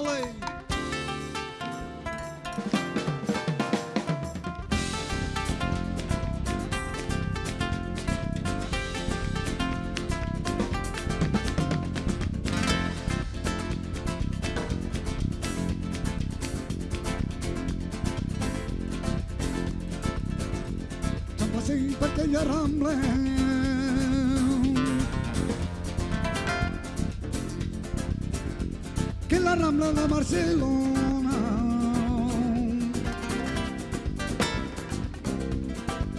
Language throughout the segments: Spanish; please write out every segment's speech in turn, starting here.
Ole. Así pequeña rambla que la rambla de Barcelona.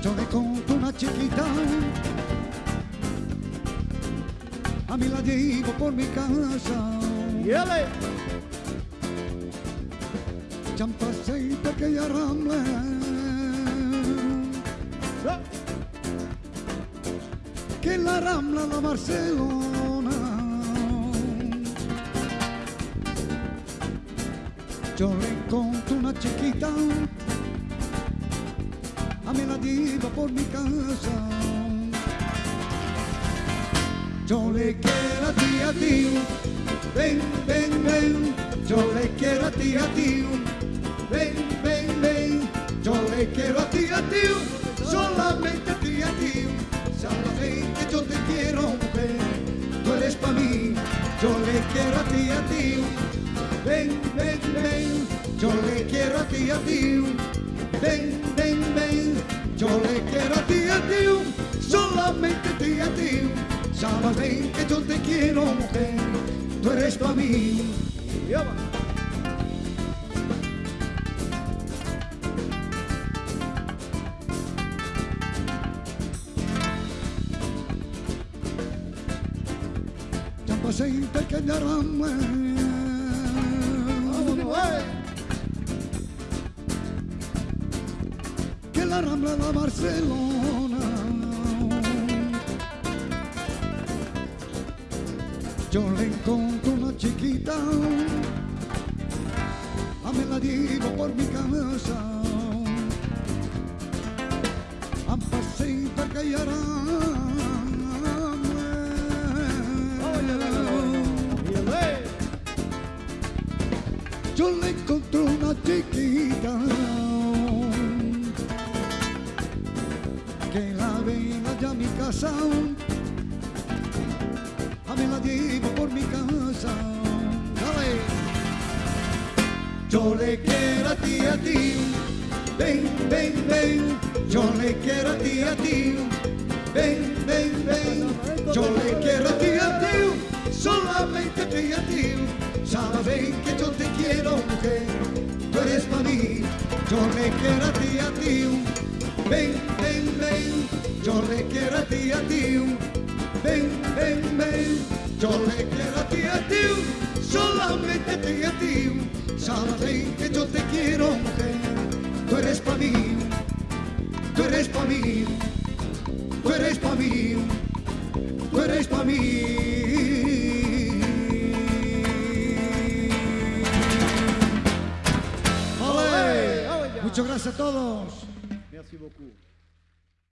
Yo le conto una chiquita. A mí la llevo por mi casa. Yele. Champa y pequeña rambla que la rambla de Barcelona yo le conto una chiquita. A mí la llevo por mi casa. Yo le quiero a ti a ti. Ven ven ven. Yo le quiero a ti a ti. Ven ven ven. Yo le quiero a ti a ti. Solamente a ti a ti. Que yo te quiero mujer tú eres para mí. Yo le quiero a ti a ti ven ven ven yo le quiero a ti a ti. Ven ven ven yo le quiero a ti a ti. Solamente a ti a ti. Sabes bien que yo te quiero mujer tú eres para mí. Yaba. ya pasé la rambla de Barcelona. Yo le encontré una chiquita. A me la llevo por mi casa. A pasear que ya Yele. yo le encontré una chiquita ven allá a mi casa. A mí la llevo por mi casa. Dale. yo le quiero a ti a ti. Ven ven ven. Yo le quiero a ti a ti. Ven ven ven. Yo le quiero a ti a ti. Solamente a ti a ti. Sabes bien que yo te quiero mujer. Tú eres para mí. Yo le quiero a ti a ti ven ven ven yo le quiero a ti a ti. Ven ven ven yo le quiero a ti a ti. Solamente a ti a ti. Sabes que yo te quiero tú eres para mí. Tú eres para mí. Tú eres para mí. Tú eres para mí. Muchas gracias a todos. Merci beaucoup.